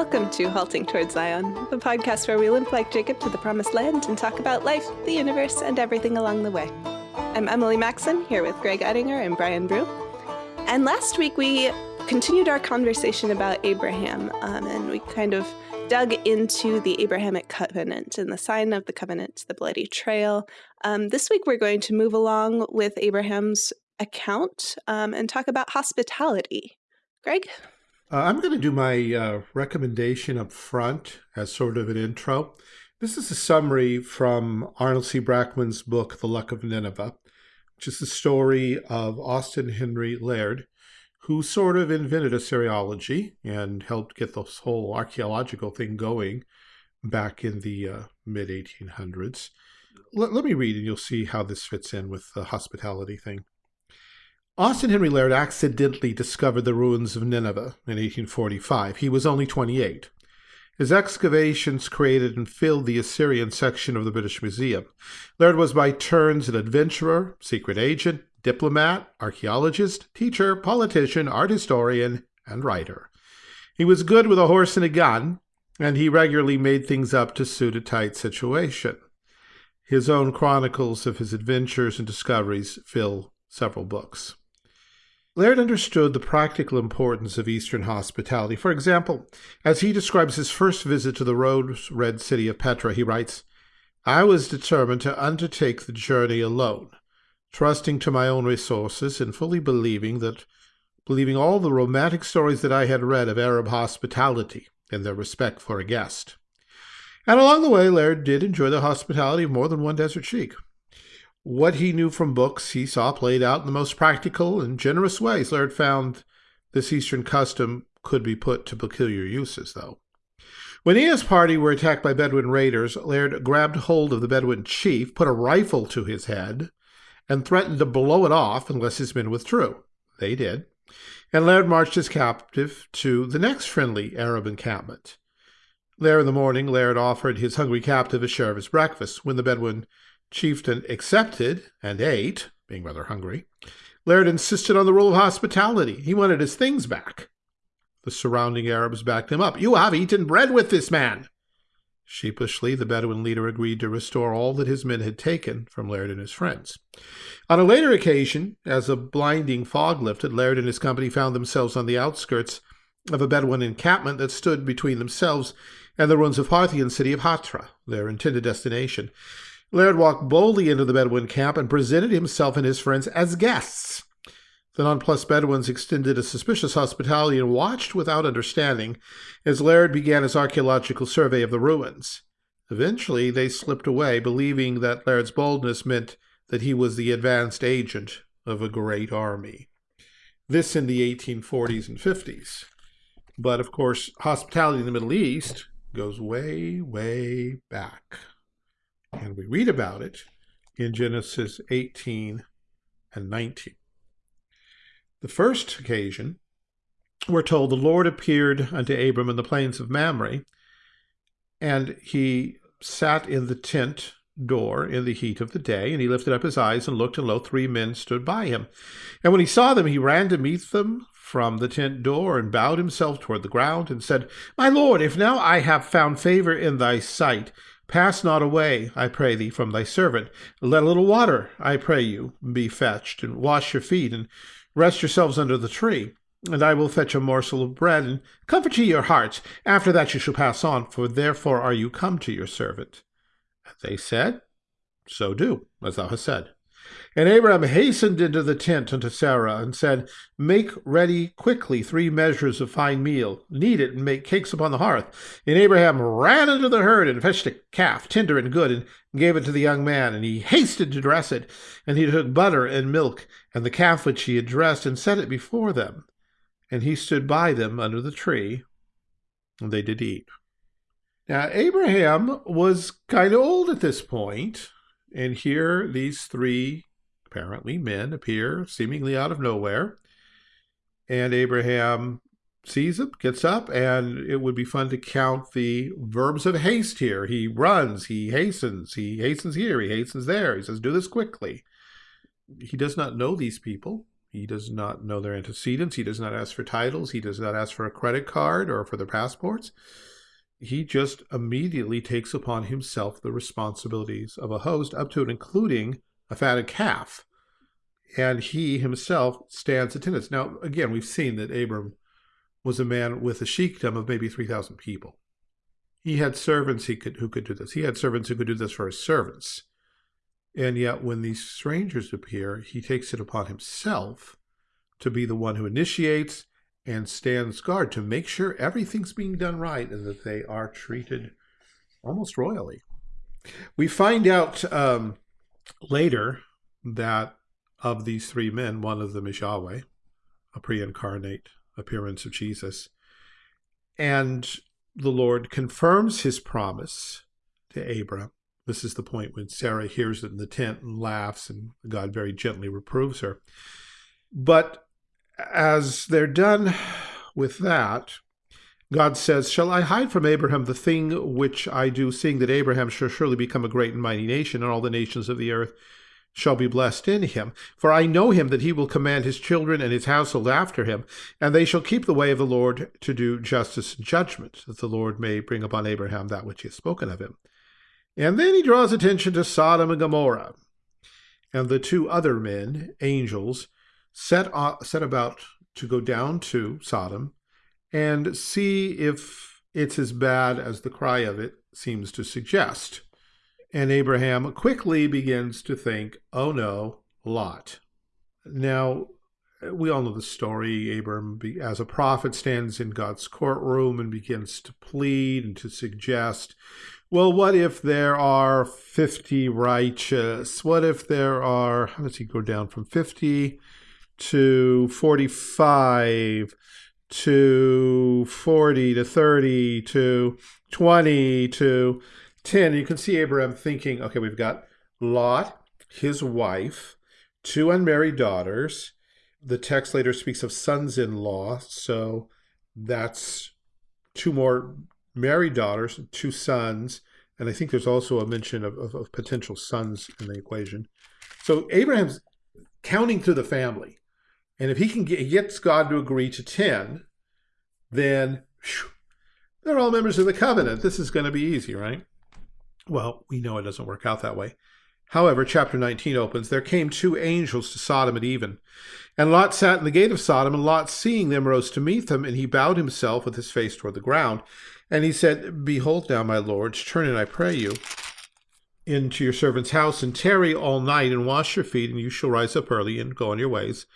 Welcome to Halting Towards Zion, the podcast where we limp like Jacob to the promised land and talk about life, the universe, and everything along the way. I'm Emily Maxon, here with Greg Ettinger and Brian Brew. And last week we continued our conversation about Abraham, um, and we kind of dug into the Abrahamic covenant and the sign of the covenant, the bloody trail. Um, this week we're going to move along with Abraham's account um, and talk about hospitality. Greg? Uh, I'm going to do my uh, recommendation up front as sort of an intro. This is a summary from Arnold C. Brackman's book, The Luck of Nineveh, which is the story of Austen Henry Layard, who sort of invented Assyriology and helped get this whole archaeological thing going back in the uh, mid 1800s. Let, let me read and you'll see how this fits in with the hospitality thing. Austen Henry Layard accidentally discovered the ruins of Nineveh in 1845. He was only 28. His excavations created and filled the Assyrian section of the British Museum. Layard was by turns an adventurer, secret agent, diplomat, archaeologist, teacher, politician, art historian, and writer. He was good with a horse and a gun, and he regularly made things up to suit a tight situation. His own chronicles of his adventures and discoveries fill several books. Layard understood the practical importance of Eastern hospitality. For example, as he describes his first visit to the rose-red city of Petra, he writes, I was determined to undertake the journey alone, trusting to my own resources and fully believing that believing all the romantic stories that I had read of Arab hospitality and their respect for a guest. And along the way, Layard did enjoy the hospitality of more than one desert sheik. What he knew from books he saw played out in the most practical and generous ways. Layard found this Eastern custom could be put to peculiar uses, though. When he and his party were attacked by Bedouin raiders, Layard grabbed hold of the Bedouin chief, put a rifle to his head, and threatened to blow it off unless his men withdrew. They did. And Layard marched his captive to the next friendly Arab encampment. There in the morning, Layard offered his hungry captive a share of his breakfast. When the Bedouin Chieftain accepted and ate, being rather hungry. Layard insisted on the rule of hospitality. He wanted his things back. The surrounding Arabs backed him up. You have eaten bread with this man. Sheepishly, the Bedouin leader agreed to restore all that his men had taken from Layard and his friends. On a later occasion, as a blinding fog lifted, Layard and his company found themselves on the outskirts of a Bedouin encampment that stood between themselves and the ruins of Parthian city of Hatra, their intended destination. Layard walked boldly into the Bedouin camp and presented himself and his friends as guests. The nonplussed Bedouins extended a suspicious hospitality and watched without understanding as Layard began his archaeological survey of the ruins. Eventually, they slipped away, believing that Layard's boldness meant that he was the advanced agent of a great army. This in the 1840s and 50s. But of course, hospitality in the Middle East goes way, way back. And we read about it in Genesis 18 and 19. The first occasion, we're told the Lord appeared unto Abram in the plains of Mamre, and he sat in the tent door in the heat of the day, and he lifted up his eyes and looked, and lo, three men stood by him. And when he saw them, he ran to meet them from the tent door, and bowed himself toward the ground, and said, My Lord, if now I have found favor in thy sight, Pass not away, I pray thee, from thy servant. Let a little water, I pray you, be fetched, and wash your feet, and rest yourselves under the tree. And I will fetch a morsel of bread, and comfort ye your hearts. After that you shall pass on, for therefore are you come to your servant. And they said, So do, as thou hast said. And Abraham hastened into the tent unto Sarah, and said, Make ready quickly three measures of fine meal, knead it, and make cakes upon the hearth. And Abraham ran into the herd, and fetched a calf, tender and good, and gave it to the young man. And he hasted to dress it. And he took butter and milk, and the calf which he had dressed, and set it before them. And he stood by them under the tree, and they did eat. Now, Abraham was kind of old at this point, and here these three apparently men appear seemingly out of nowhere. And Abraham sees them, gets up, and it would be fun to count the verbs of haste here. He runs, he hastens, he hastens here, he hastens there. He says, do this quickly. He does not know these people. He does not know their antecedents. He does not ask for titles. He does not ask for a credit card or for their passports. He just immediately takes upon himself the responsibilities of a host, up to and including a fatted calf. And he himself stands attendance. Now, again, we've seen that Abram was a man with a sheikdom of maybe 3,000 people. He had servants he could, who could do this. He had servants who could do this for his servants. And yet, when these strangers appear, he takes it upon himself to be the one who initiates and stands guard to make sure everything's being done right and that they are treated almost royally. We find out um, later that of these three men, one of them is Yahweh, a pre incarnate appearance of Jesus. And the Lord confirms his promise to Abram. This is the point when Sarah hears it in the tent and laughs, and God very gently reproves her. But as they're done with that, God says, Shall I hide from Abraham the thing which I do, seeing that Abraham shall surely become a great and mighty nation, and all the nations of the earth shall be blessed in him. For I know him that he will command his children and his household after him, and they shall keep the way of the Lord to do justice and judgment, that the Lord may bring upon Abraham that which he has spoken of him. And then he draws attention to Sodom and Gomorrah. And the two other men, angels, set, set about to go down to Sodom and see if it's as bad as the cry of it seems to suggest. And Abraham quickly begins to think, oh no, Lot. Now, we all know the story. Abram, as a prophet, stands in God's courtroom and begins to plead and to suggest, well, what if there are 50 righteous? What if there are, how does he go down from 50 to 45 to 40 to 30 to 20 to 10, you can see Abraham thinking, okay, we've got Lot, his wife, two unmarried daughters. The text later speaks of sons in law, so that's two more married daughters, two sons, and I think there's also a mention of, of, of potential sons in the equation. So Abraham's counting through the family. And if he can get, gets God to agree to 10, then whew, they're all members of the covenant. This is going to be easy, right? Well, we know it doesn't work out that way. However, chapter 19 opens, There came two angels to Sodom at even. And Lot sat in the gate of Sodom, and Lot, seeing them, rose to meet them, and he bowed himself with his face toward the ground. And he said, Behold now, my lords, turn in, I pray you, into your servant's house, and tarry all night, and wash your feet, and you shall rise up early, and go on your ways.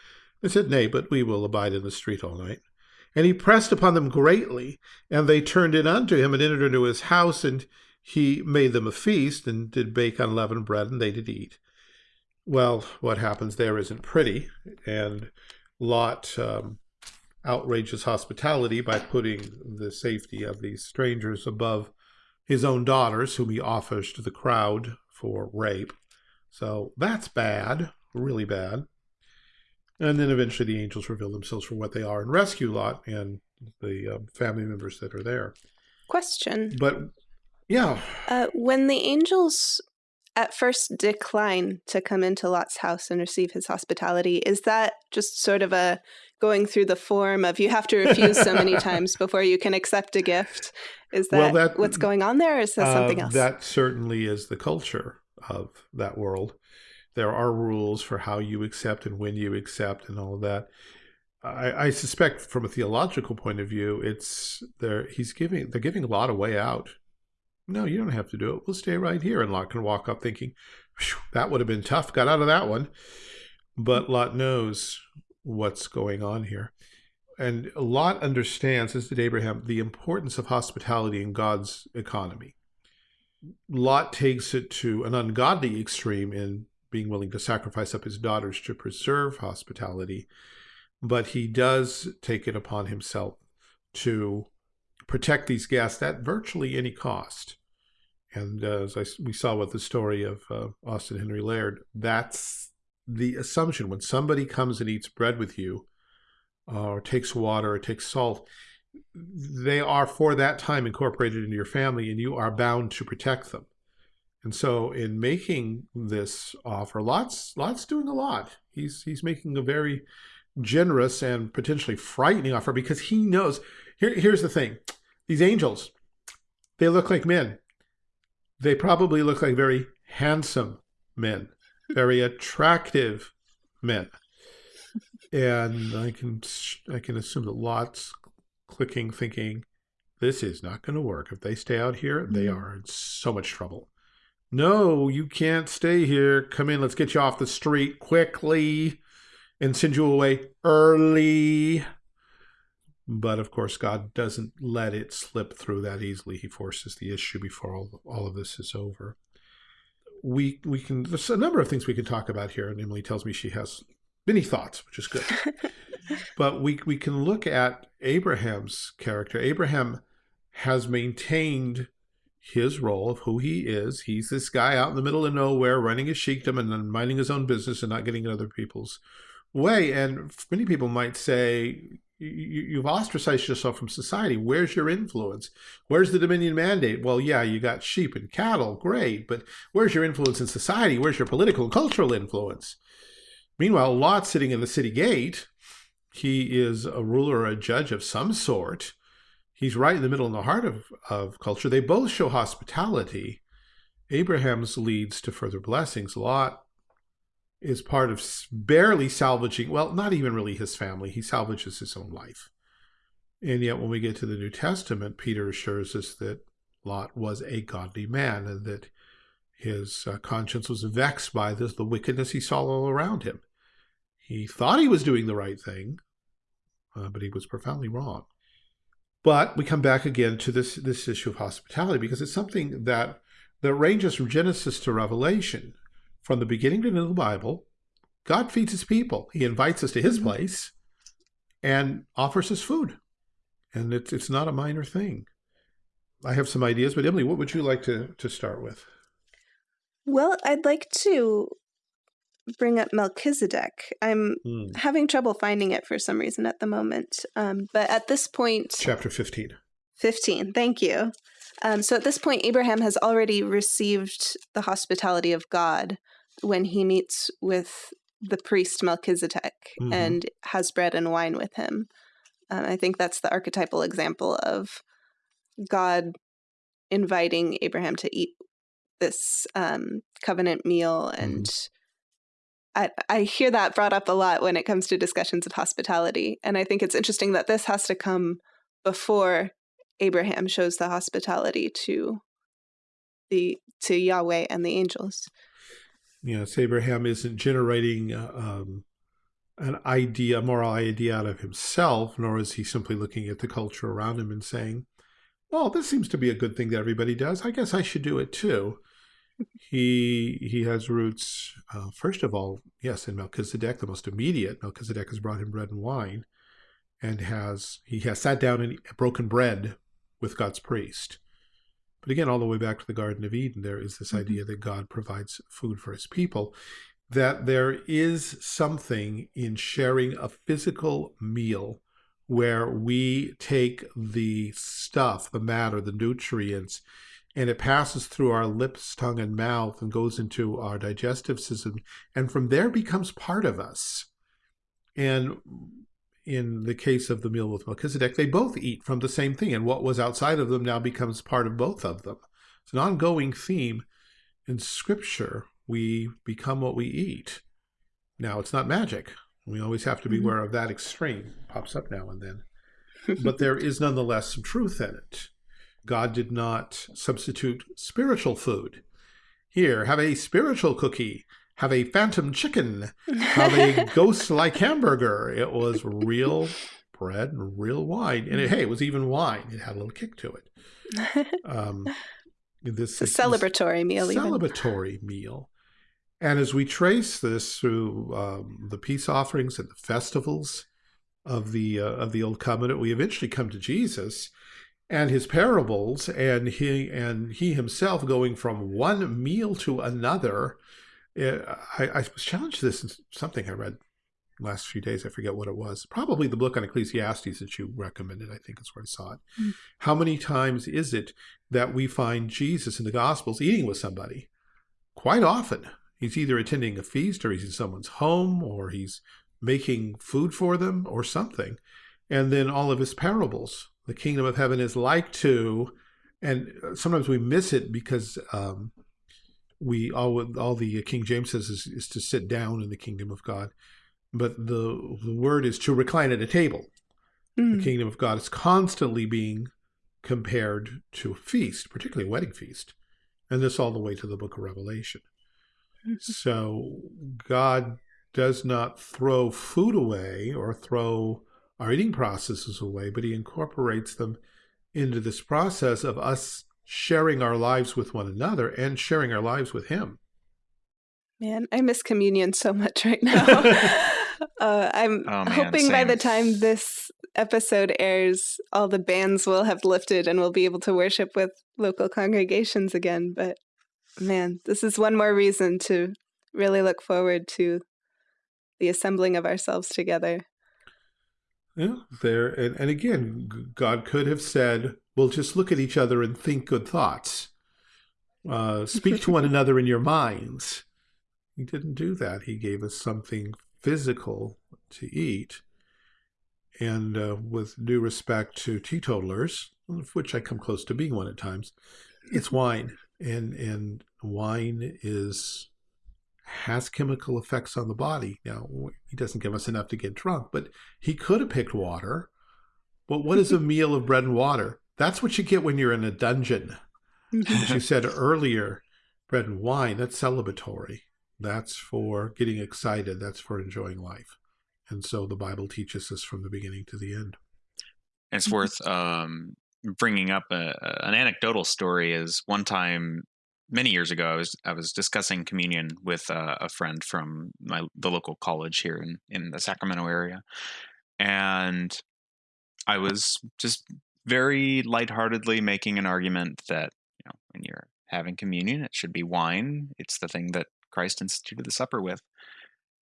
They said, Nay, but we will abide in the street all night. And he pressed upon them greatly, and they turned in unto him, and entered into his house, and he made them a feast and did bake unleavened bread, and they did eat. Well, what happens there isn't pretty, and Lot um, outrages hospitality by putting the safety of these strangers above his own daughters, whom he offers to the crowd for rape. So that's bad, really bad. And then eventually the angels reveal themselves for what they are and rescue Lot and the um, family members that are there. Question. But yeah. Uh, when the angels at first decline to come into Lot's house and receive his hospitality, is that just sort of a going through the form of you have to refuse so many times before you can accept a gift? Is that, well, that what's going on there, or is that uh, something else? That certainly is the culture of that world. There are rules for how you accept and when you accept and all of that. I, I suspect from a theological point of view, it's there. He's giving they're giving a lot of way out no, you don't have to do it. We'll stay right here. And Lot can walk up thinking, that would have been tough. Got out of that one. But mm-hmm. Lot knows what's going on here. And Lot understands, as did Abraham, the importance of hospitality in God's economy. Lot takes it to an ungodly extreme in being willing to sacrifice up his daughters to preserve hospitality, but he does take it upon himself to protect these guests at virtually any cost. And uh, as I, we saw with the story of uh, Austen Henry Layard, that's the assumption. When somebody comes and eats bread with you, uh, or takes water, or takes salt, they are for that time incorporated into your family, and you are bound to protect them. And so in making this offer, Lot's, Lot's doing a lot. He's, he's making a very generous and potentially frightening offer because he knows, here, here's the thing. These angels, they look like men. They probably look like very handsome men, very attractive men. And I can, I can assume that Lot's clicking, thinking, this is not going to work. If they stay out here, they mm-hmm. are in so much trouble. No, you can't stay here. Come in. Let's get you off the street quickly and send you away early. But of course, God doesn't let it slip through that easily. He forces the issue before all, all of this is over. We we can there's a number of things we can talk about here, and Emily tells me she has many thoughts, which is good. but we we can look at Abraham's character. Abraham has maintained his role of who he is. He's this guy out in the middle of nowhere running his sheikdom and then minding his own business and not getting in other people's way. And many people might say, you've ostracized yourself from society. Where's your influence? Where's the Dominion mandate? Well, yeah, you got sheep and cattle, great, but where's your influence in society? Where's your political and cultural influence? Meanwhile, Lot sitting in the city gate, he is a ruler or a judge of some sort, he's right in the middle in the heart of, of culture. They both show hospitality. Abraham's leads to further blessings. Lot is part of barely salvaging, well, not even really his family. He salvages his own life. And yet when we get to the New Testament, Peter assures us that Lot was a godly man and that his uh, conscience was vexed by this, the wickedness he saw all around him. He thought he was doing the right thing, uh, but he was profoundly wrong. But we come back again to this, this issue of hospitality because it's something that, that ranges from Genesis to Revelation. From the beginning to the end of the Bible, God feeds his people. He invites us to his mm-hmm. place and offers us food. And it's, it's not a minor thing. I have some ideas, but Emily, what would you like to, to start with? Well, I'd like to bring up Melchizedek. I'm mm. having trouble finding it for some reason at the moment. Um, but at this point... Chapter 15. 15, thank you. Um, so at this point, Abraham has already received the hospitality of God when he meets with the priest Melchizedek mm -hmm. and has bread and wine with him. Um, I think that's the archetypal example of God inviting Abraham to eat this um, covenant meal and mm. I, I hear that brought up a lot when it comes to discussions of hospitality. And I think it's interesting that this has to come before Abraham shows the hospitality to the to Yahweh and the angels. Yes, Abraham isn't generating uh, um, an idea, a moral idea out of himself, nor is he simply looking at the culture around him and saying, well, this seems to be a good thing that everybody does. I guess I should do it too he he has roots, uh, first of all, yes, in Melchizedek, the most immediate. Melchizedek has brought him bread and wine, and has he has sat down and broken bread with God's priest. But again, all the way back to the Garden of Eden, there is this mm -hmm. idea that God provides food for his people, that there is something in sharing a physical meal where we take the stuff, the matter, the nutrients, and it passes through our lips, tongue, and mouth and goes into our digestive system, and from there becomes part of us. And in the case of the meal with Melchizedek, they both eat from the same thing, and what was outside of them now becomes part of both of them. It's an ongoing theme in Scripture. We become what we eat. Now, it's not magic. We always have to be mm-hmm. aware of that extreme. It pops up now and then. but there is nonetheless some truth in it. God did not substitute spiritual food. Here, have a spiritual cookie, have a phantom chicken, have a ghost-like hamburger. It was real bread and real wine. And it, hey, it was even wine. It had a little kick to it. Um, this is a celebratory meal. Celebratory even. meal. And as we trace this through um, the peace offerings and the festivals of the uh, of the old covenant, we eventually come to Jesus, and his parables and he and he himself going from one meal to another eh, I, I was challenged this in something I read last few days I forget what it was probably the book on Ecclesiastes that you recommended I think is where I saw it mm. how many times is it that we find Jesus in the Gospels eating with somebody quite often. He's either attending a feast or he's in someone's home or he's making food for them or something. And then all of his parables. The kingdom of heaven is like to, and sometimes we miss it because um, we all all the King James says is, is to sit down in the kingdom of God, but the the word is to recline at a table. Mm. The kingdom of God is constantly being compared to a feast, particularly a wedding feast, and this all the way to the Book of Revelation. Mm-hmm. So God does not throw food away or throw our eating processes away, but He incorporates them into this process of us sharing our lives with one another and sharing our lives with Him. Man, I miss communion so much right now. uh, I'm oh, man, hoping same. by the time this episode airs, all the bans will have lifted and we'll be able to worship with local congregations again. But man, this is one more reason to really look forward to the assembling of ourselves together. Yeah, there and, and again, God could have said, "Well, just look at each other and think good thoughts. Uh, speak to one another in your minds." He didn't do that. He gave us something physical to eat. And uh, with due respect to teetotalers, of which I come close to being one at times, it's wine, and and wine is has chemical effects on the body. Now, he doesn't give us enough to get drunk, but he could have picked water. But what is a meal of bread and water? That's what you get when you're in a dungeon. As you said earlier, bread and wine, that's celebratory. That's for getting excited. That's for enjoying life. And so the Bible teaches us from the beginning to the end. It's worth um, bringing up a, an anecdotal story. Is one time many years ago, I was I was discussing communion with uh, a friend from my the local college here in in the Sacramento area, and I was just very lightheartedly making an argument that you know when you're having communion, it should be wine. It's the thing that Christ instituted the supper with,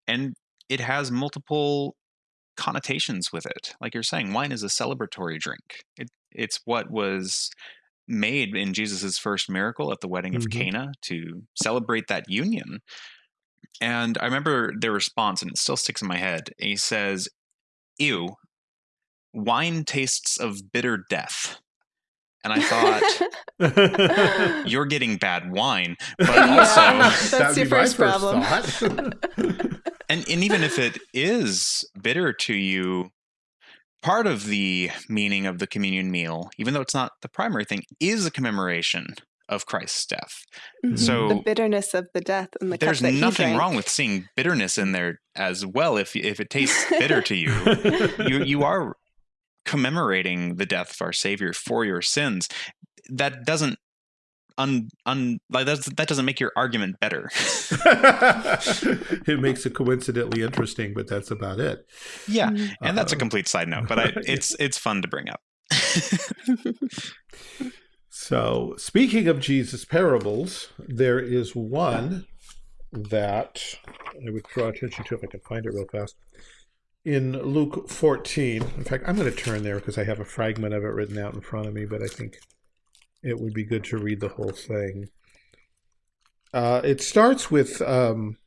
and it has multiple connotations with it. Like you're saying, wine is a celebratory drink. It, it's what was made in Jesus's first miracle at the wedding of mm-hmm. Cana to celebrate that union. And I remember their response, and it still sticks in my head. He says, Ew, wine tastes of bitter death. And I thought, you're getting bad wine. But also, that's your first problem. and, and even if it is bitter to you, part of the meaning of the communion meal, even though it's not the primary thing, is a commemoration of Christ's death. Mm-hmm. So the bitterness of the death and the there's nothing wrong with seeing bitterness in there as well. If if it tastes bitter to you, you you are commemorating the death of our Savior for your sins. That doesn't un, un like that, that doesn't make your argument better. it makes it coincidentally interesting, but that's about it. Yeah, mm-hmm. and that's a uh, complete side note, but I, it's it's fun to bring up. so, speaking of Jesus parables, there is one that I would draw attention to if I can find it real fast. In Luke 14, in fact, I'm going to turn there because I have a fragment of it written out in front of me, but I think it would be good to read the whole thing. Uh, it starts with um,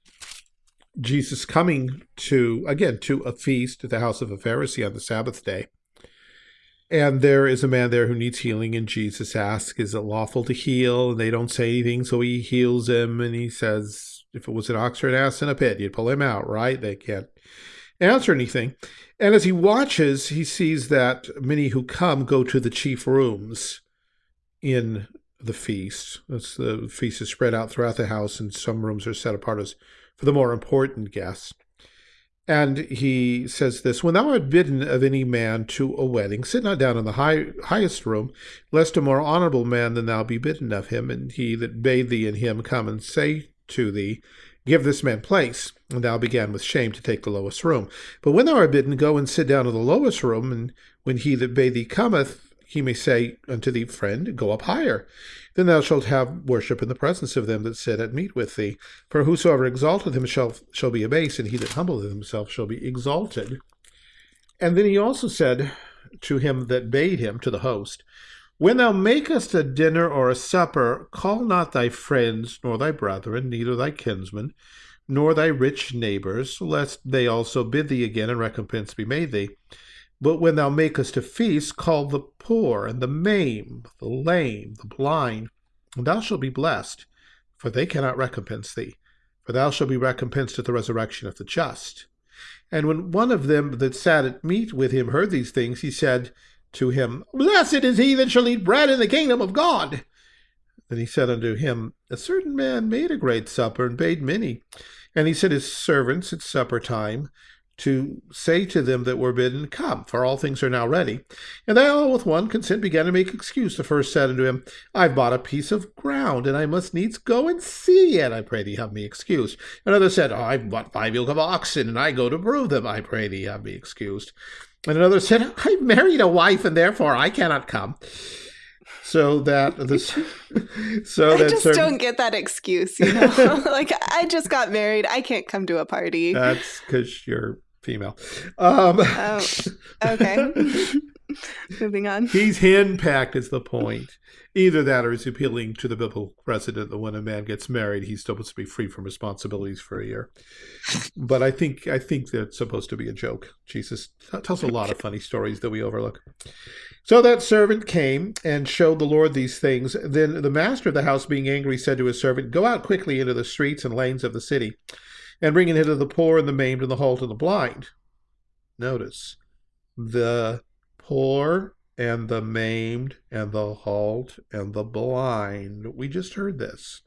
Jesus coming to, again, to a feast at the house of a Pharisee on the Sabbath day. And there is a man there who needs healing, and Jesus asks, Is it lawful to heal? And they don't say anything, so he heals him, and he says, If it was an ox or an ass in a pit, you'd pull him out, right? They can't answer anything. And as he watches, he sees that many who come go to the chief rooms in the feast. That's the feast is spread out throughout the house, and some rooms are set apart as for the more important guests. And he says this When thou art bidden of any man to a wedding, sit not down in the high, highest room, lest a more honorable man than thou be bidden of him, and he that bade thee and him come and say to thee, Give this man place. And thou began with shame to take the lowest room. But when thou art bidden, go and sit down in the lowest room, and when he that bade thee cometh, he may say unto thee, Friend, go up higher. Then thou shalt have worship in the presence of them that sit at meat with thee. For whosoever exalteth himself shall, be abased, and he that humbleth himself shall be exalted. And then he also said to him that bade him, to the host, When thou makest a dinner or a supper, call not thy friends, nor thy brethren, neither thy kinsmen, nor thy rich neighbors, lest they also bid thee again, and recompense be made thee. But when thou makest a feast, call the poor, and the maimed, the lame, the blind, and thou shalt be blessed, for they cannot recompense thee, for thou shalt be recompensed at the resurrection of the just. And when one of them that sat at meat with him heard these things, he said to him, Blessed is he that shall eat bread in the kingdom of God. Then he said unto him, A certain man made a great supper, and bade many. And he sent his servants at supper time to say to them that were bidden, Come, for all things are now ready. And they all with one consent began to make excuse. The first said unto him, I've bought a piece of ground, and I must needs go and see it. I pray thee have me excused. Another said, oh, I've bought five yoke of oxen, and I go to brew them. I pray thee have me excused. And another said, I've married a wife, and therefore I cannot come so that this so I that just certain, don't get that excuse you know like i just got married i can't come to a party that's because you're female. Um oh, okay. Moving on. He's henpecked is the point. Either that or he's appealing to the biblical precedent that when a man gets married he's supposed to be free from responsibilities for a year. But i think i think that's supposed to be a joke. Jesus tells a lot of funny stories that we overlook. So that servant came and showed the Lord these things. Then the master of the house, being angry, said to his servant, Go out quickly into the streets and lanes of the city, and bringing in hither the poor and the maimed and the halt and the blind. Notice the poor and the maimed and the halt and the blind. We just heard this.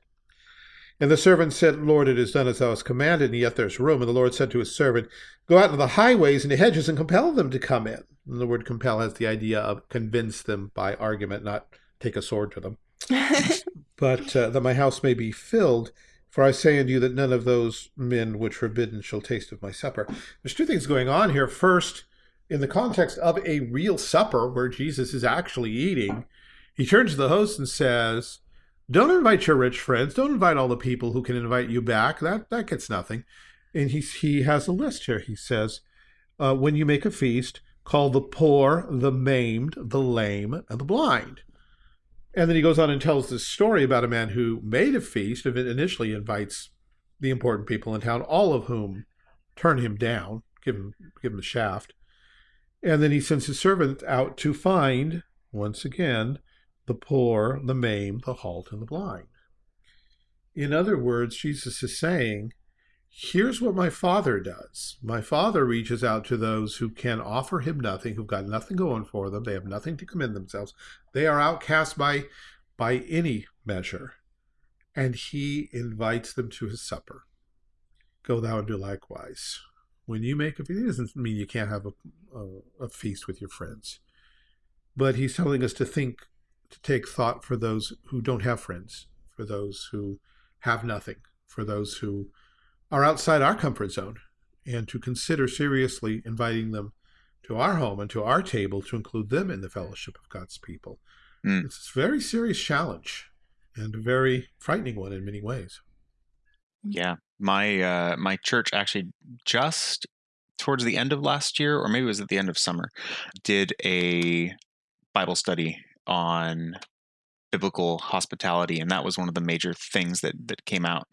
And the servant said, Lord, it is done as thou hast commanded, and yet there's room. And the Lord said to his servant, Go out into the highways and the hedges and compel them to come in. And the word compel has the idea of convince them by argument, not take a sword to them. but uh, that my house may be filled. For I say unto you that none of those men which were bidden shall taste of my supper. There's two things going on here. First, in the context of a real supper where Jesus is actually eating, he turns to the host and says, don't invite your rich friends. Don't invite all the people who can invite you back. That that gets nothing. And he he has a list here. He says, uh, when you make a feast, call the poor, the maimed, the lame, and the blind. And then he goes on and tells this story about a man who made a feast and initially invites the important people in town, all of whom turn him down, give him give him the shaft. And then he sends his servant out to find, once again, the poor, the maimed, the halt, and the blind. In other words, Jesus is saying, here's what my Father does. My Father reaches out to those who can offer him nothing, who've got nothing going for them. They have nothing to commend themselves. They are outcast by, by any measure. And he invites them to his supper. Go thou and do likewise. When you make a feast, it doesn't mean you can't have a, a, a feast with your friends. But he's telling us to think to take thought for those who don't have friends, for those who have nothing, for those who are outside our comfort zone, and to consider seriously inviting them to our home and to our table to include them in the fellowship of God's people. Mm. It's a very serious challenge and a very frightening one in many ways. Yeah, my uh, my church actually just towards the end of last year, or maybe it was at the end of summer, did a Bible study on biblical hospitality and that was one of the major things that that came out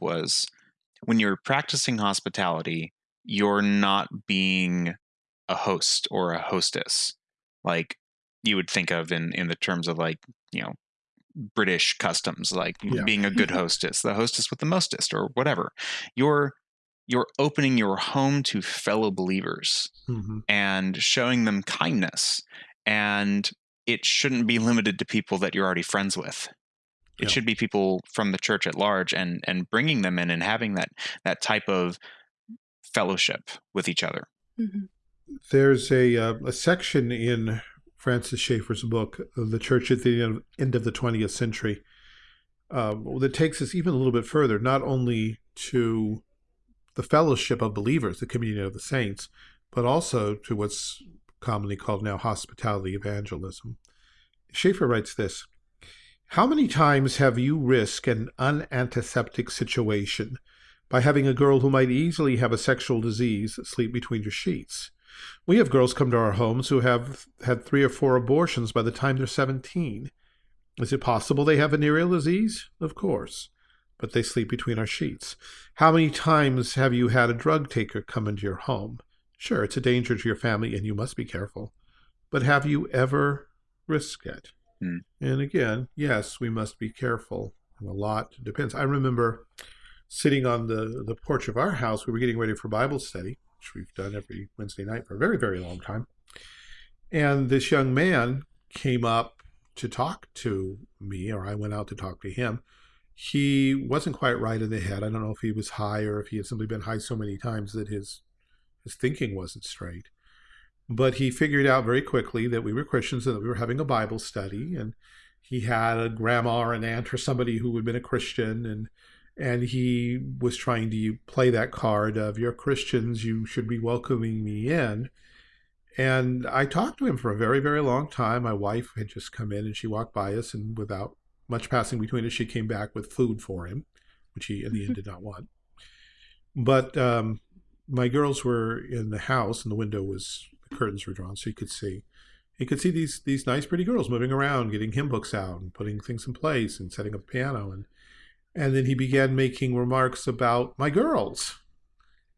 was when you're practicing hospitality you're not being a host or a hostess like you would think of in in the terms of like you know british customs like yeah. being a good hostess the hostess with the mostest or whatever you're you're opening your home to fellow believers mm-hmm. and showing them kindness and it shouldn't be limited to people that you're already friends with. It yeah. should be people from the church at large and and bringing them in and having that that type of fellowship with each other. Mm-hmm. There's a uh, a section in Francis Schaeffer's book, The Church at the End of the 20th Century, uh, that takes us even a little bit further, not only to the fellowship of believers, the communion of the saints, but also to what's commonly called now hospitality evangelism. Schaeffer writes this How many times have you risked an unantiseptic situation by having a girl who might easily have a sexual disease sleep between your sheets? We have girls come to our homes who have had three or four abortions by the time they're 17. Is it possible they have venereal disease? Of course. But they sleep between our sheets. How many times have you had a drug taker come into your home? Sure, it's a danger to your family and you must be careful. But have you ever risked it? Hmm. And again, yes, we must be careful. And a lot depends. I remember sitting on the, the porch of our house. We were getting ready for Bible study, which we've done every Wednesday night for a very, very long time. And this young man came up to talk to me, or I went out to talk to him. He wasn't quite right in the head. I don't know if he was high or if he had simply been high so many times that his his thinking wasn't straight. But he figured out very quickly that we were Christians and that we were having a Bible study. And he had a grandma or an aunt or somebody who had been a Christian. And, and he was trying to play that card of, you're Christians, you should be welcoming me in. And I talked to him for a very, very long time. My wife had just come in and she walked by us, and without much passing between us, she came back with food for him, which he in the end did not want. But um, my girls were in the house, and the window was the curtains were drawn, so you could see. You could see these these nice, pretty girls moving around, getting hymn books out, and putting things in place, and setting up a piano, and and then he began making remarks about my girls,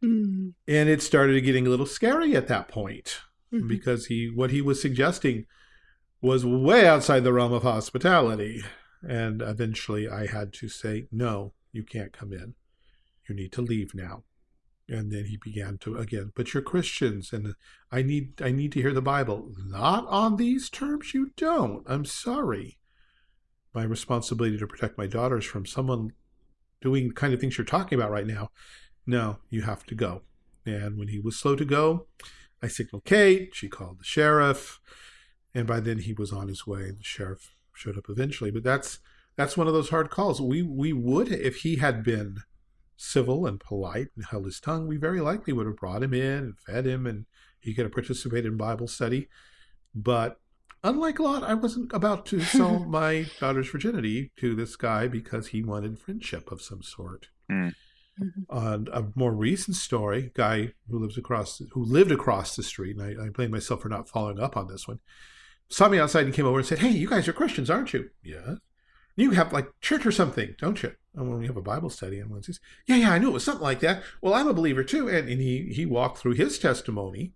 Mm. and it started getting a little scary at that point Mhm. because he what he was suggesting was way outside the realm of hospitality, and eventually I had to say, "No, you can't come in. You need to leave now." And then he began to again but you're christians and i need i need to hear the bible. Not on these terms you don't. I'm sorry. My responsibility to protect my daughters from someone doing the kind of things you're talking about right now. No you have to go. And when he was slow to go i signaled kate she called the sheriff and by then he was on his way. The sheriff showed up eventually but that's that's one of those hard calls. We we would if he had been civil and polite and held his tongue, we very likely would have brought him in and fed him and he could have participated in Bible study. But unlike Lot, I wasn't about to sell my daughter's virginity to this guy because he wanted friendship of some sort. Mm. Mhm. And a more recent story, guy who lives across, who lived across the street, and I, I blame myself for not following up on this one, saw me outside and came over and said, "Hey, you guys are Christians, aren't you?" Yes. You have like church or something, don't you? And when we have a Bible study on Wednesdays, yeah, yeah, I knew it was something like that. Well, I'm a believer too, and, and he he walked through his testimony,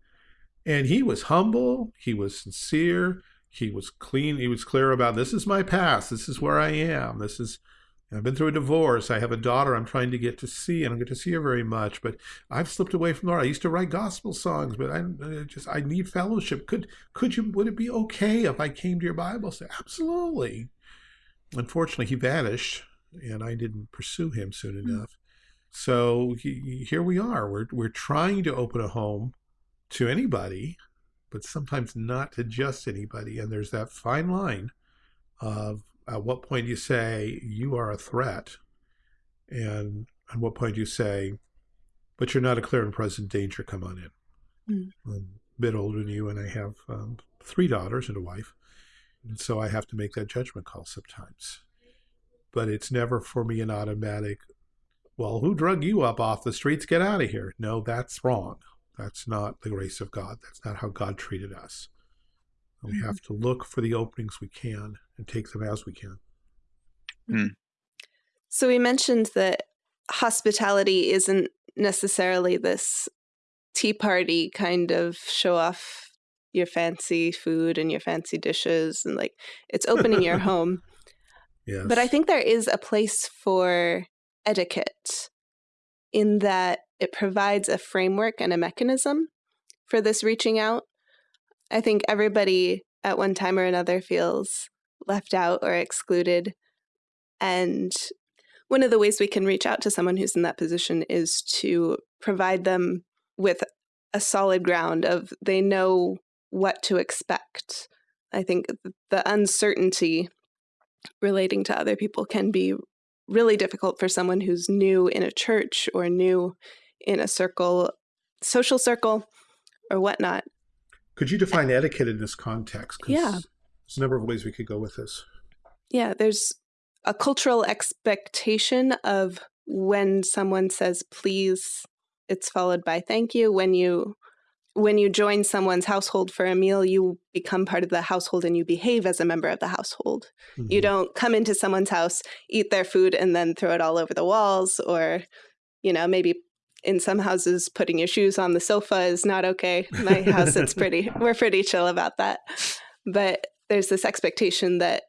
and he was humble, he was sincere, he was clean, he was clear about this is my past, this is where I am, this is. I've been through a divorce. I have a daughter I'm trying to get to see, I don't get to see her very much. But I've slipped away from the Lord. I used to write gospel songs, but I, I uh, just I need fellowship. Could could you? Would it be okay if I came to your Bible Say, Absolutely unfortunately, he vanished, and I didn't pursue him soon enough. So he, here we are. We're we're trying to open a home to anybody, but sometimes not to just anybody. And there's that fine line of at what point you say you are a threat, and at what point you say, but you're not a clear and present danger. Come on in. Mm. I'm a bit older than you, and I have um, three daughters and a wife. And so I have to make that judgment call sometimes. But it's never for me an automatic, well, who drug you up off the streets? Get out of here. No, that's wrong. That's not the grace of God. That's not how God treated us. We Mhm. have to look for the openings we can and take them as we can. So we mentioned that hospitality isn't necessarily this tea party kind of show off your fancy food and your fancy dishes and like it's opening your home. Yes. But I think there is a place for etiquette in that it provides a framework and a mechanism for this reaching out. I think everybody at one time or another feels left out or excluded. And one of the ways we can reach out to someone who's in that position is to provide them with a solid ground of they know what to expect. I think the uncertainty relating to other people can be really difficult for someone who's new in a church or new in a circle, social circle, or whatnot. Could you define etiquette in this context? Yeah. There's a number of ways we could go with this. Yeah, there's a cultural expectation of when someone says please, it's followed by thank you. When you when you join someone's household for a meal, you become part of the household and you behave as a member of the household. Mm-hmm. You don't come into someone's house, eat their food, and then throw it all over the walls, or, you know, maybe in some houses, putting your shoes on the sofa is not okay. My house, it's pretty, we're pretty chill about that. But there's this expectation that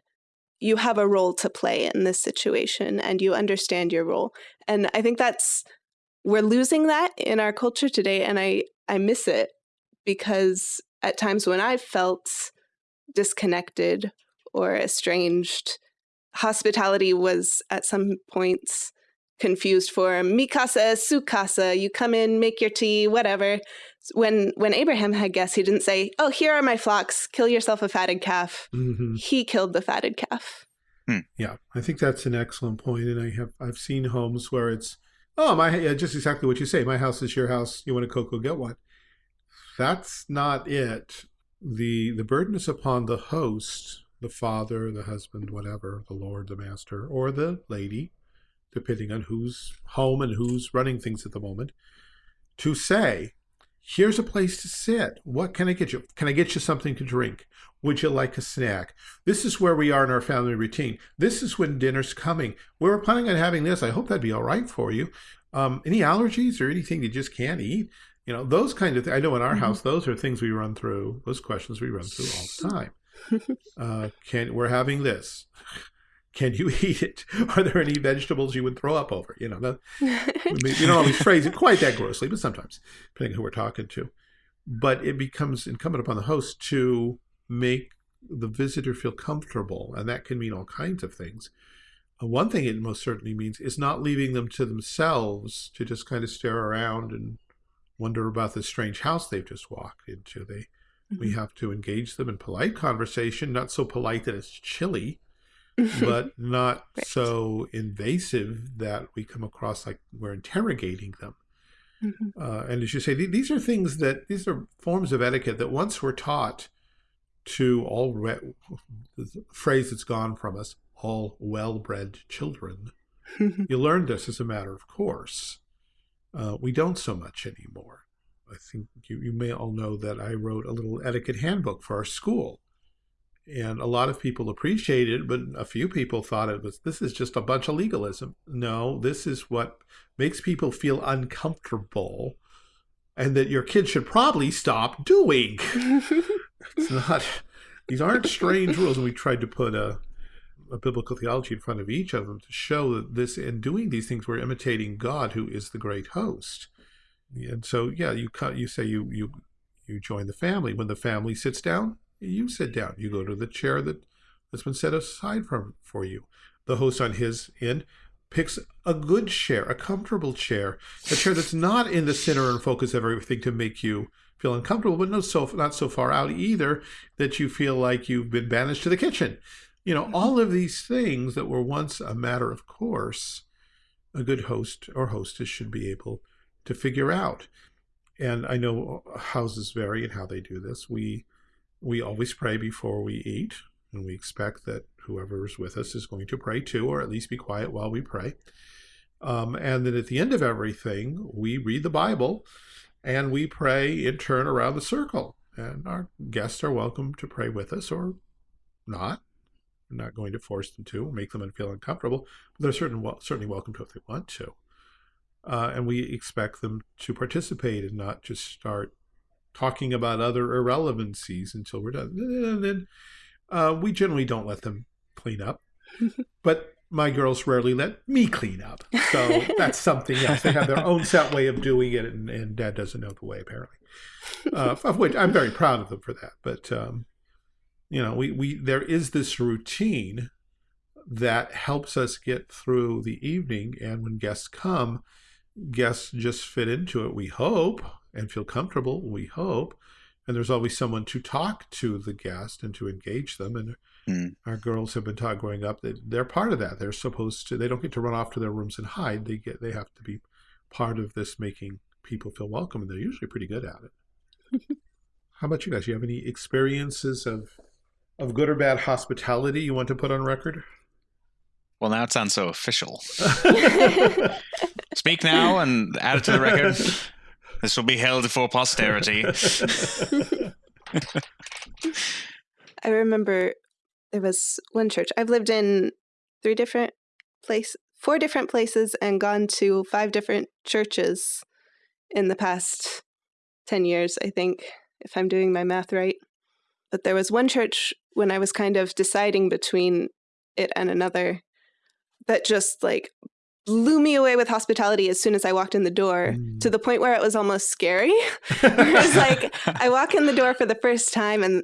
you have a role to play in this situation and you understand your role. And I think that's, we're losing that in our culture today. And I, I miss it because at times when I've felt disconnected or estranged, hospitality was at some points confused for mi casa, su casa. You come in, make your tea, whatever. When when Abraham had guests, he didn't say, "Oh, here are my flocks. Kill yourself a fatted calf." Mm-hmm. He killed the fatted calf. Hmm. Yeah, I think that's an excellent point, and I have I've seen homes where it's oh my yeah, just exactly what you say. My house is your house. You want a cocoa, get one. That's not it. the The burden is upon the host, the father, the husband, whatever, the lord, the master, or the lady, depending on who's home and who's running things at the moment, to say, here's a place to sit. What can I get you? Can I get you something to drink? Would you like a snack? This is where we are in our family routine. This is when dinner's coming. We were planning on having this. I hope that'd be all right for you. Um, any allergies or anything you just can't eat? You know, those kind of things. I know in our mm -hmm. house, those are things we run through. Those questions we run through all the time. Uh, can we're having this? Can you eat it? Are there any vegetables you would throw up over? You know, that, you don't always phrase it quite that grossly, but sometimes, depending on who we're talking to. But it becomes incumbent upon the host to make the visitor feel comfortable, and that can mean all kinds of things. Uh, one thing it most certainly means is not leaving them to themselves to just kind of stare around and wonder about this strange house they've just walked into. They, mm -hmm. we mm-hmm. have to engage them in polite conversation, not so polite that it's chilly, but not right. so invasive that we come across like we're interrogating them. Mm -hmm. uh, and as you say, th these are things that, these are forms of etiquette that once we're taught to all, the phrase that's gone from us, all well-bred children. you learn this as a matter of course. Uh, we don't so much anymore. I think you, you may all know that I wrote a little etiquette handbook for our school and a lot of people appreciated it, but a few people thought it was, this is just a bunch of legalism. No, this is what makes people feel uncomfortable and that your kids should probably stop doing. it's not, these aren't strange rules. And we tried to put a, a biblical theology in front of each of them to show that this, in doing these things, we're imitating God, who is the great host. And so, yeah, you you say you you you join the family. When the family sits down, you sit down. You go to the chair that that's been set aside for, for you. The host on his end picks a good chair, a comfortable chair, a chair that's not in the center and focus of everything to make you feel uncomfortable, but not so not so far out either that you feel like you've been banished to the kitchen. You know, all of these things that were once a matter of course, a good host or hostess should be able to figure out. And I know houses vary in how they do this. We we always pray before we eat, and we expect that whoever is with us is going to pray too, or at least be quiet while we pray. Um, and then at the end of everything, we read the Bible and we pray in turn around the circle. And our guests are welcome to pray with us or not. We're not going to force them to make them feel uncomfortable, but they're certain, certainly welcome to if they want to. Uh, and we expect them to participate and not just start talking about other irrelevancies until we're done. And then uh, we generally don't let them clean up. but my girls rarely let me clean up. So that's something else. They have their own set way of doing it, and, and dad doesn't know the way, apparently. Uh, of which I'm very proud of them for that. But, um, you know, we, we there is this routine that helps us get through the evening. And when guests come, guests just fit into it, we hope and feel comfortable, we hope. And there's always someone to talk to the guest and to engage them. And mm. our girls have been taught growing up that they're part of that. They're supposed to, they don't get to run off to their rooms and hide. They get, they have to be part of this making people feel welcome. And they're usually pretty good at it. How about you guys? You have any experiences of, of good or bad hospitality you want to put on record? Well, now it sounds so official. Speak now and add it to the record. This will be held for posterity. I remember there was one church. I've lived in three different places, four different places, and gone to five different churches in the past 10 years, I think, if I'm doing my math right. But there was one church when I was kind of deciding between it and another that just like blew me away with hospitality as soon as I walked in the door mm. to the point where it was almost scary. it was like I walk in the door for the first time and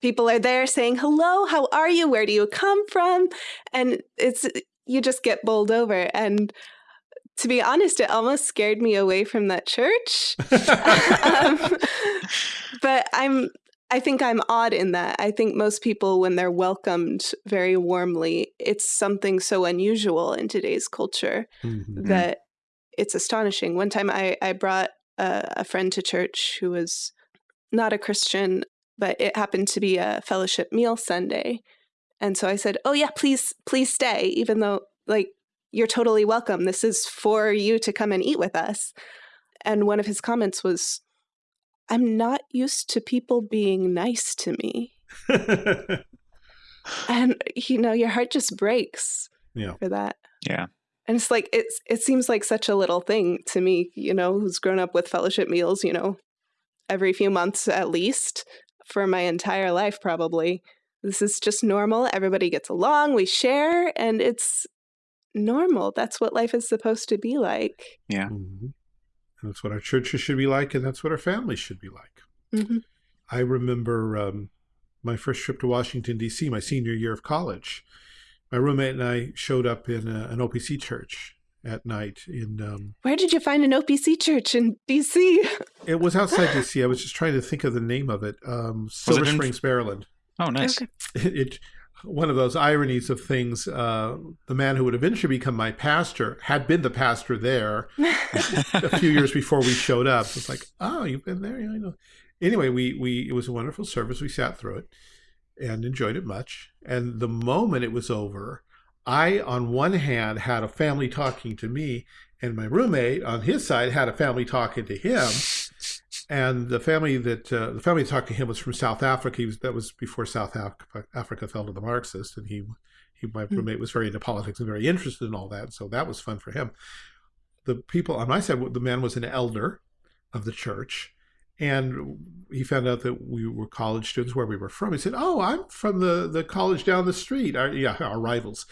people are there saying, Hello, how are you? Where do you come from? And it's, you just get bowled over. And to be honest, it almost scared me away from that church. um, but I'm I think I'm odd in that. I think most people, when they're welcomed very warmly, it's something so unusual in today's culture mm-hmm. that it's astonishing. One time I, I brought a, a friend to church who was not a Christian, but it happened to be a fellowship meal Sunday. And so I said, Oh, yeah, please, please stay, even though, like, you're totally welcome. This is for you to come and eat with us. And one of his comments was, I'm not used to people being nice to me. and you know, your heart just breaks yeah. for that. Yeah. And it's like it's it seems like such a little thing to me, you know, who's grown up with fellowship meals, you know, every few months at least for my entire life probably. This is just normal. Everybody gets along, we share, and it's normal. That's what life is supposed to be like. Yeah. Mm -hmm. And that's what our churches should be like, and that's what our families should be like. Mm -hmm. I remember um, my first trip to Washington, D.C., my senior year of college. My roommate and I showed up in a, an OPC church at night in um, where did you find an opc church in dc it was outside dc i was just trying to think of the name of it um, silver it springs maryland oh nice okay. it, it, one of those ironies of things. Uh, the man who would eventually become my pastor had been the pastor there a few years before we showed up. It's like, oh, you've been there? Yeah, I know. Anyway, we we it was a wonderful service. We sat through it and enjoyed it much. And the moment it was over, I, on one hand, had a family talking to me, and my roommate on his side had a family talking to him and the family that uh, the family talked to him was from South Africa. He Was, that was before South Africa, Africa fell to the Marxists, and he, he my hmm. roommate was very into politics and very interested in all that. So that was fun for him. The people on my side, the man was an elder of the church, and he found out that we were college students where we were from. He said, "Oh, I'm from the the college down the street. Our, yeah, our rivals,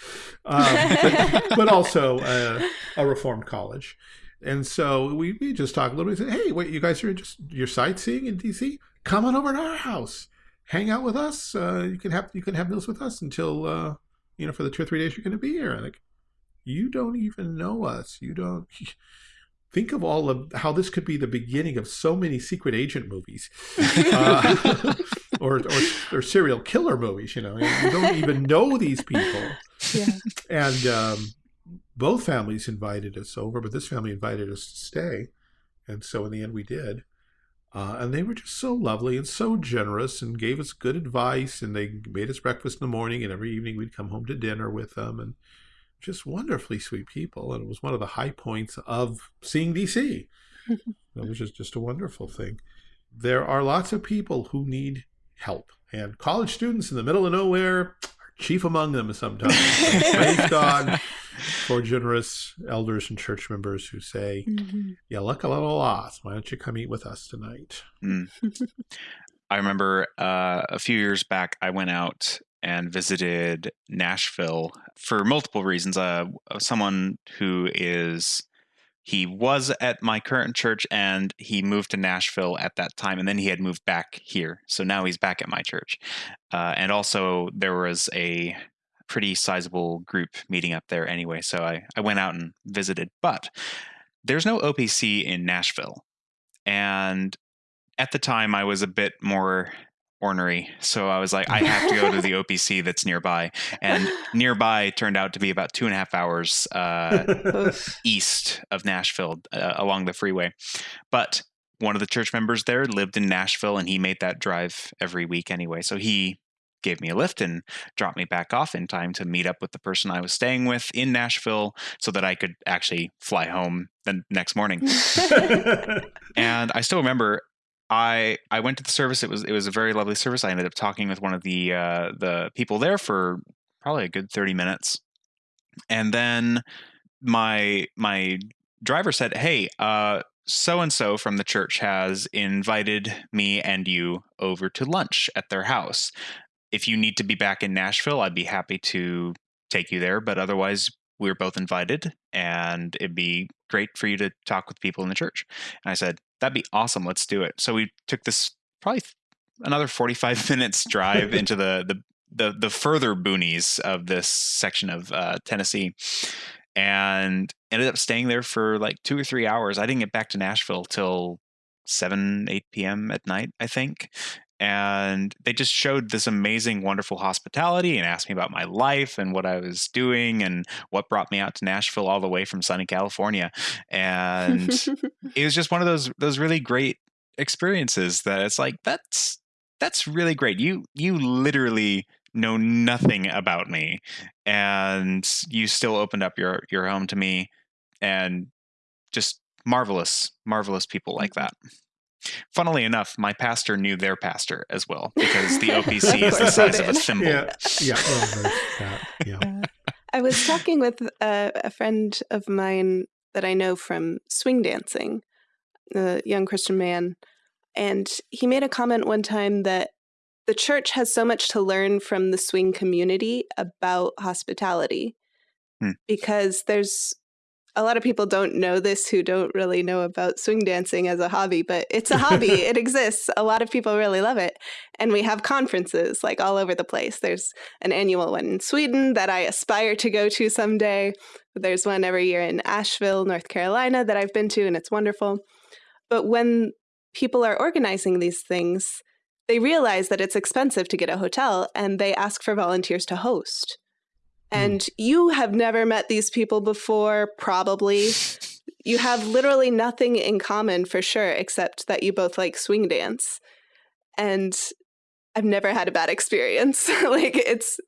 um, but, but, also uh, a reformed college." And so we, we just talked a little bit. Said, hey, wait, you guys are just you're sightseeing in DC? Come on over to our house, hang out with us. Uh, you can have you can have meals with us until uh, you know for the two or three days you're going to be here. And like, you don't even know us. You don't. Think of all of how this could be the beginning of so many secret agent movies, uh, or, or, or serial killer movies. You know, you don't even know these people. Yeah. And um, both families invited us over, but this family invited us to stay. And so in the end, we did. Uh, and they were just so lovely and so generous and gave us good advice. And they made us breakfast in the morning. And every evening we'd come home to dinner with them. And just wonderfully sweet people. And it was one of the high points of seeing DC. it was just, just a wonderful thing. There are lots of people who need help. And college students in the middle of nowhere are chief among them sometimes. Praise God for generous elders and church members who say, mm-hmm. "You look a little lost. Why don't you come eat with us tonight?" Mm. I remember uh, a few years back, I went out and visited Nashville for multiple reasons. Uh, someone who is he was at my current church and he moved to Nashville at that time, and then he had moved back here. So now he's back at my church. Uh, and also, there was a pretty sizable group meeting up there anyway. So I, I went out and visited. But there's no OPC in Nashville. And at the time, I was a bit more ornery. So I was like, I have to go to the OPC that's nearby. And nearby turned out to be about two and a half hours uh, east of Nashville uh, along the freeway. But one of the church members there lived in Nashville and he made that drive every week anyway. So he gave me a lift and dropped me back off in time to meet up with the person I was staying with in Nashville so that I could actually fly home the next morning. and I still remember I I went to the service. It was it was a very lovely service. I ended up talking with one of the uh, the people there for probably a good thirty minutes, and then my my driver said, "Hey, uh, so and so from the church has invited me and you over to lunch at their house. If you need to be back in Nashville, I'd be happy to take you there. But otherwise, we're both invited, and it'd be great for you to talk with people in the church." And I said, "That'd be awesome. Let's do it." So we took this probably another forty-five minutes drive into the the the the further boonies of this section of uh, Tennessee, and ended up staying there for like two or three hours. I didn't get back to Nashville till 7, 8 p.m. at night, I think. And they just showed this amazing, wonderful hospitality and asked me about my life and what I was doing and what brought me out to Nashville all the way from sunny California. And it was just one of those those really great experiences that it's like that's that's really great. You you literally know nothing about me and you still opened up your your home to me and just marvelous marvelous people like that funnily enough my pastor knew their pastor as well because the opc is the size of a thimble yeah yeah, well, yeah. Uh, i was talking with a, a friend of mine that i know from swing dancing a young christian man and he made a comment one time that the church has so much to learn from the swing community about hospitality hmm. because there's a lot of people don't know this who don't really know about swing dancing as a hobby, but it's a hobby. it exists. A lot of people really love it. And we have conferences like all over the place. There's an annual one in Sweden that I aspire to go to someday. There's one every year in Asheville, North Carolina that I've been to, and it's wonderful. But when people are organizing these things, they realize that it's expensive to get a hotel and they ask for volunteers to host. Hmm. And mm. you have never met these people before, probably. you have literally nothing in common for sure, except that you both like swing dance. And I've never had a bad experience. like it's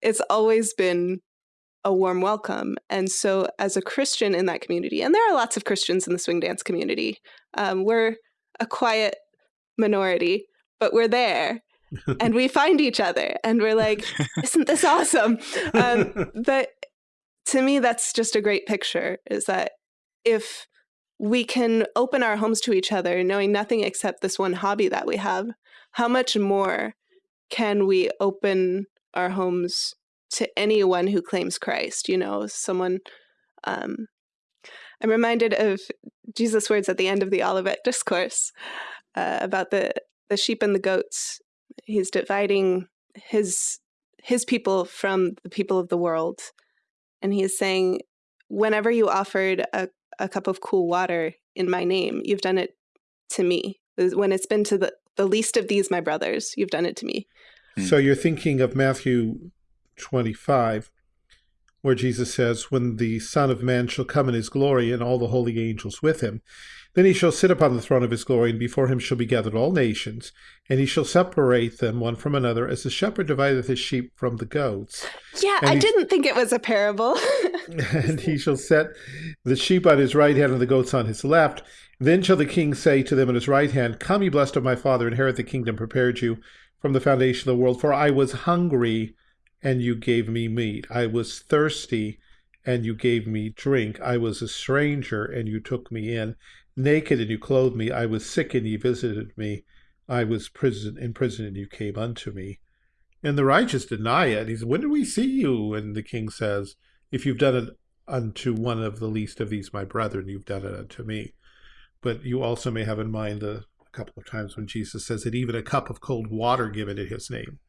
it's always been a warm welcome. And so as a Christian in that community, and there are lots of Christians in the swing dance community, um, we're a quiet minority, but we're there and we find each other and we're like, isn't this awesome? Um, but to me, that's just a great picture is that if we can open our homes to each other, knowing nothing except this one hobby that we have, how much more can we open our homes to anyone who claims Christ? You know, someone. Um, I'm reminded of Jesus' words at the end of the Olivet Discourse uh, about the the sheep and the goats. He's dividing his his people from the people of the world. And he's saying, whenever you offered a, a cup of cool water in my name, you've done it to me. When it's been to the, the least of these, my brothers, you've done it to me. Hmm. So you're thinking of Matthew 25, where Jesus says, When the Son of Man shall come in his glory and all the holy angels with him, then he shall sit upon the throne of his glory, and before him shall be gathered all nations, and he shall separate them one from another, as the shepherd divideth his sheep from the goats. Yeah, and I didn't think it was a parable. and he shall set the sheep on his right hand and the goats on his left. Then shall the king say to them on his right hand, Come, ye blessed of my father, inherit the kingdom prepared you from the foundation of the world. For I was hungry, and you gave me meat. I was thirsty, and you gave me drink. I was a stranger, and you took me in naked and you clothed me. I was sick and you visited me. I was prison in prison and you came unto me. And the righteous deny it. He says, When did we see you? And the king says, If you've done it unto one of the least of these, my brethren, you've done it unto me. But you also may have in mind a, a couple of times when Jesus says that even a cup of cold water given in his name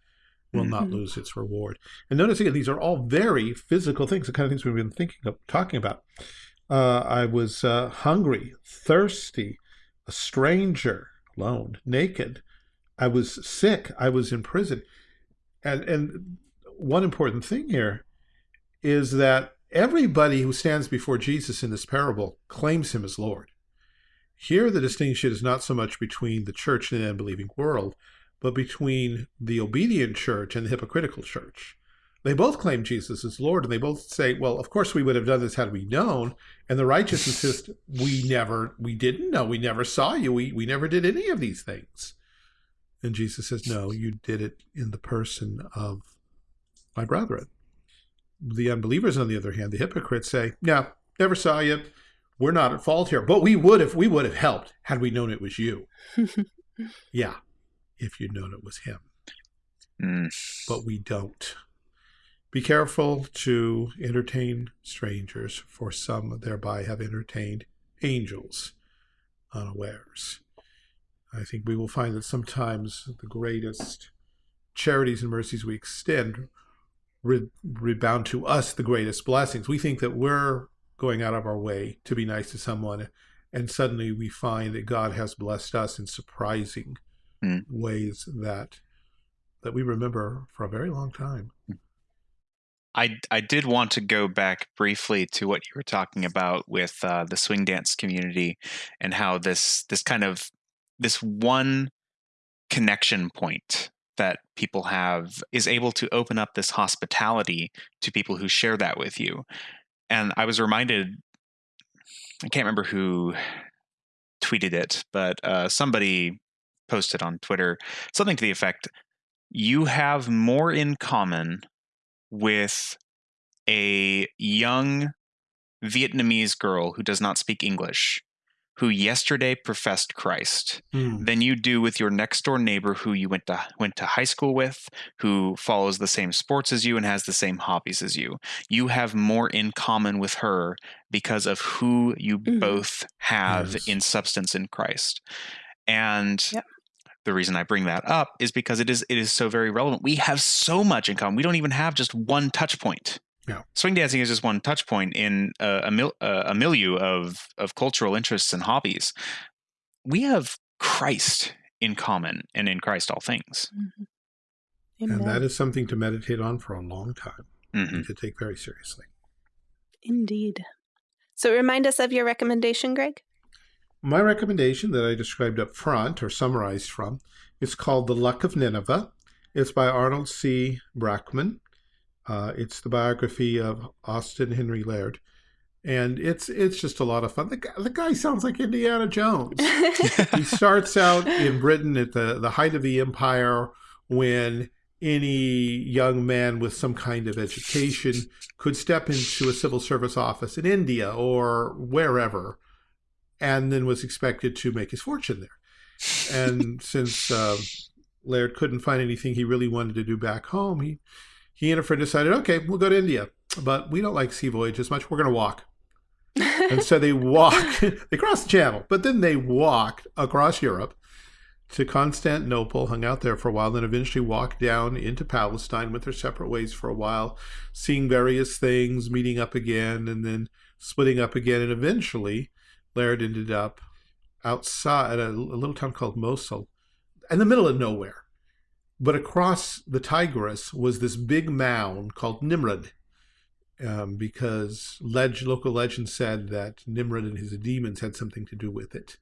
will mm -hmm. not mm-hmm. lose its reward. And notice again, these are all very physical things, the kind of things we've been thinking of, talking about. Uh, I was uh, hungry, thirsty, a stranger, alone, naked. I was sick. I was in prison. And, and one important thing here is that everybody who stands before Jesus in this parable claims him as Lord. Here, the distinction is not so much between the church and the unbelieving world, but between the obedient church and the hypocritical church. They both claim Jesus is Lord, and they both say, well, of course we would have done this had we known. And the righteous insist, we never, we didn't know. We never saw you. We, we never did any of these things. And Jesus says, no, you did it in the person of my brethren. The unbelievers, on the other hand, the hypocrites say, no, never saw you. We're not at fault here, but we would have, we would have helped had we known it was you. yeah, if you'd known it was him. Mm. But we don't. Be careful to entertain strangers, for some thereby have entertained angels unawares. I think we will find that sometimes the greatest charities and mercies we extend re rebound to us the greatest blessings. We think that we're going out of our way to be nice to someone, and suddenly we find that God has blessed us in surprising Mm. ways that that we remember for a very long time. I I did want to go back briefly to what you were talking about with uh, the swing dance community and how this this kind of this one connection point that people have is able to open up this hospitality to people who share that with you. And I was reminded, I can't remember who tweeted it, but uh, somebody posted on Twitter something to the effect you have more in common with a young Vietnamese girl who does not speak English, who yesterday professed Christ, Hmm. than you do with your next door neighbor who you went to went to high school with, who follows the same sports as you and has the same hobbies as you. You have more in common with her because of who you Mhm. both have Yes. in substance in Christ. And Yep. The reason I bring that up is because it is it is so very relevant. We have so much in common. We don't even have just one touch point. Yeah. Swing dancing is just one touch point in a, a, mil, uh, a milieu of of cultural interests and hobbies. We have Christ in common, and in Christ all things. And that Amen. is something to meditate on for a long time hmm and to take very seriously. Indeed. So remind us of your recommendation, Greg. My recommendation that I described up front or summarized from is called The Luck of Nineveh. It's by Arnold C. Brackman. Uh, it's the biography of Austen Henry Layard. And it's it's just a lot of fun. The guy, the guy sounds like Indiana Jones. he starts out in Britain at the, the height of the empire when any young man with some kind of education could step into a civil service office in India or wherever and then was expected to make his fortune there. And since um, Layard couldn't find anything he really wanted to do back home, he, he and a friend decided, okay, we'll go to India, but we don't like sea voyages much. We're going to walk. And so they walk, they crossed the channel, but then they walked across Europe to Constantinople, hung out there for a while, then eventually walked down into Palestine, went their separate ways for a while, seeing various things, meeting up again, and then splitting up again. And eventually, Layard ended up outside a, a little town called Mosul, in the middle of nowhere. But across the Tigris was this big mound called Nimrud, um, because leg- local legend said that Nimrod and his demons had something to do with it.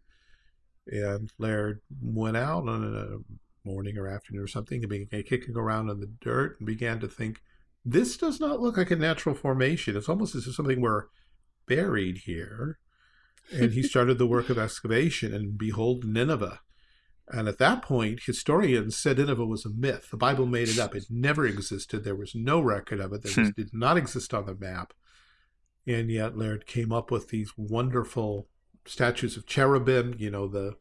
And Layard went out on a morning or afternoon or something and began kicking around in the dirt and began to think, this does not look like a natural formation. It's almost as if something were buried here. And he started the work of excavation, and behold, Nineveh. And at that point, historians said Nineveh was a myth. The Bible made it up. It never existed. There was no record of it. There was, hmm. did not exist on the map. And yet Layard came up with these wonderful statues of cherubim, you know, the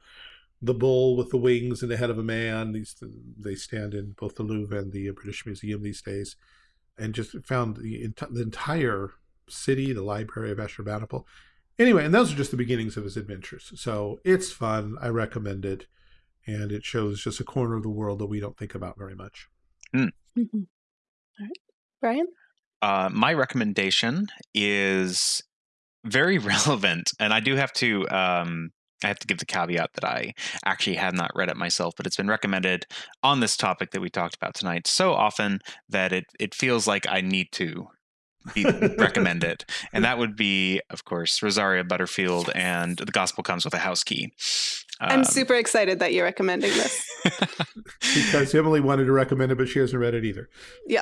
the bull with the wings and the head of a man. These they stand in both the Louvre and the British Museum these days, and just found the, the entire city, the library of Ashurbanipal. Anyway, and those are just the beginnings of his adventures. So it's fun. I recommend it, and it shows just a corner of the world that we don't think about very much. Mhm. All right. Brian? Uh, my recommendation is very relevant, and I do have to. Um, I have to give the caveat that I actually have not read it myself, but it's been recommended on this topic that we talked about tonight so often that it it feels like I need to be, recommend it, and that would be, of course, Rosaria Butterfield and The Gospel Comes with a House Key. I'm Um, super excited that you're recommending this. because Emily wanted to recommend it, but she hasn't read it either. Yeah.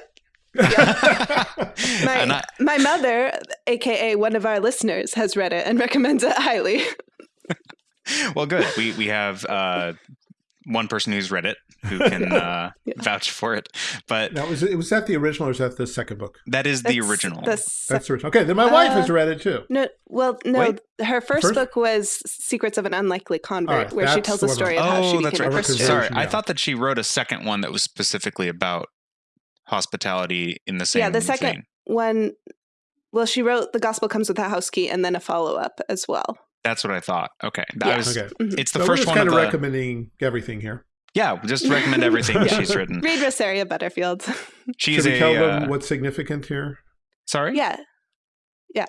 My, And I- my mother, aka one of our listeners, has read it and recommends it highly. well, good. We we have uh, one person who's read it who can uh, Yeah. vouch for it. But Now, was it was that the original or is that the second book? that is the That's original. the That's the original. Okay, then my wife has Uh, read it too. no, well, no. Wait. Her first, First- book was "Secrets of an Unlikely Convert," All right, where she tells the a story of how she oh, that's became right. a Christian. Conversion, Sorry, I thought that she wrote a second one that was specifically about hospitality in the same. Yeah, the second- vein. One, well, she wrote "The Gospel Comes with a House Key" and then a follow up as well. That's what I thought. Okay, Yeah. I was. Okay. Mhm. It's the so we're first just one kind of of the. recommending everything here. yeah, just recommend everything Yeah. she's written. Read Rosaria Butterfield. She's Should we a. tell uh, them what's significant here? sorry. yeah, Yeah.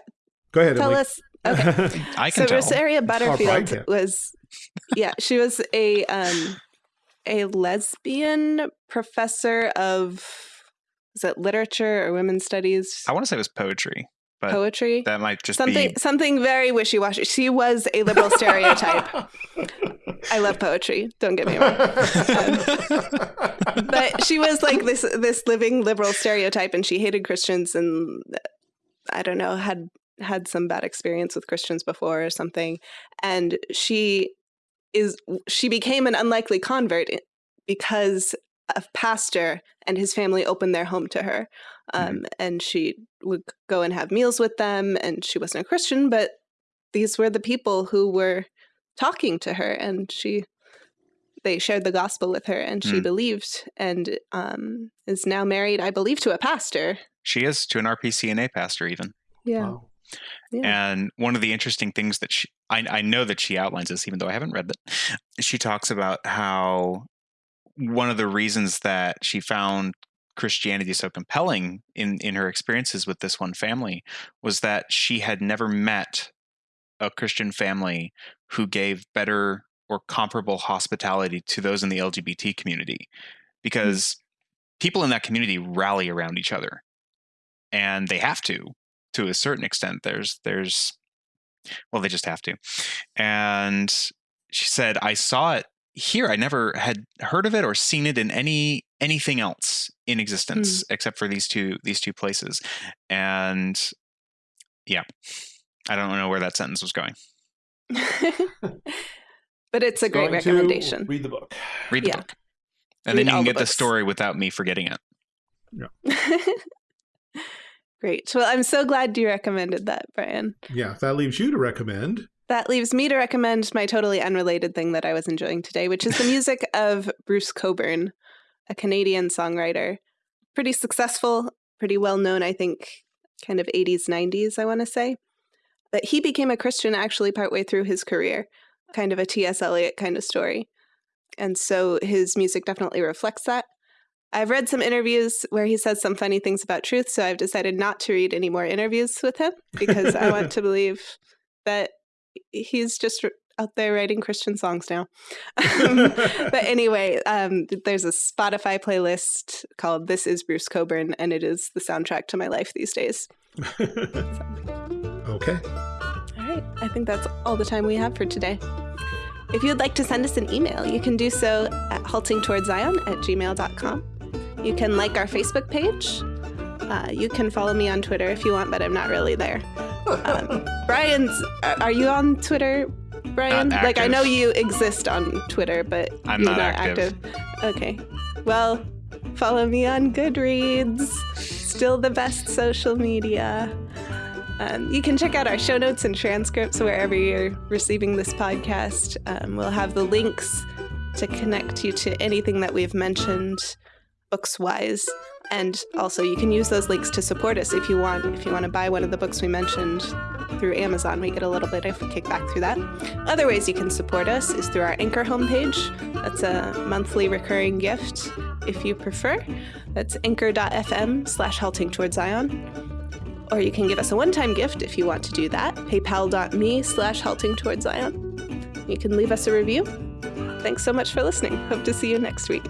Go ahead, tell Emily. us. Okay. I so can tell. Rosaria Brian Butterfield can. was, yeah, she was a um, a lesbian professor of is it literature or women's studies, I want to say it was poetry, but poetry, that might just something be. something very wishy washy. She was a liberal stereotype. I love poetry. Don't get me wrong. but she was like this this living liberal stereotype and she hated christians and i don't know had had some bad experience with christians before or something and she is she became an unlikely convert eh, because a pastor and his family opened their home to her um, and she would go and have meals with them and she wasn't a christian but these were the people who were talking to her and she they shared the gospel with her and she Mm. believed and um, is now married i believe to a pastor she is to an RPCNA pastor even. yeah Wow. Yeah. And one of the interesting things that she, I, I know that she outlines this, even though I haven't read it. She talks about how one of the reasons that she found Christianity so compelling in in her experiences with this one family was that she had never met a Christian family who gave better or comparable hospitality to those in the LGBT community mm. because people in that community rally around each other. And they have to to a certain extent. There's there's well they just have to. And she said i saw it here i never had heard of it or seen it in any anything else in hmm. existence except for these two these two places and yeah i don't know where that sentence was going but it's a great Going recommendation Read the book. read the Yeah. book and then you can get the books. story without me forgetting it Yeah. great well i'm so glad you recommended that brian Yeah, that leaves you to recommend. That leaves me to recommend my totally unrelated thing that I was enjoying today, which is the music of Bruce Cockburn, a Canadian songwriter. Pretty successful, pretty well known, I think, kind of 80s, 90s, I want to say. But he became a Christian actually partway through his career, kind of a T.S. Eliot kind of story. And so his music definitely reflects that. I've read some interviews where he says some funny things about truth, so I've decided not to read any more interviews with him because I want to believe that he's just out there writing Christian songs now. Um, but anyway, um, there's a Spotify playlist called This is Bruce Cockburn, and it is the soundtrack to my life these days. okay. All right, I think that's all the time we have for today. If you'd like to send us an email, you can do so at haltingtowardszion at gmail.com. You can like our Facebook page. Uh, you can follow me on Twitter if you want, but I'm not really there. Um, Brian's, are are you on Twitter, Brian? Like, I know you exist on Twitter, but I'm you're not not active. Okay. Well, follow me on Goodreads. Still the best social media. Um, you can check out our show notes and transcripts wherever you're receiving this podcast. Um, we'll have the links to connect you to anything that we've mentioned books wise. And also, you can use those links to support us if you want. If you want to buy one of the books we mentioned through Amazon, we get a little bit of kickback through that. Other ways you can support us is through our Anchor homepage. That's a monthly recurring gift if you prefer. That's anchor.fm slash halting towards Zion. Or you can give us a one time gift if you want to do that. PayPal.me slash halting towards Zion. You can leave us a review. Thanks so much for listening. Hope to see you next week.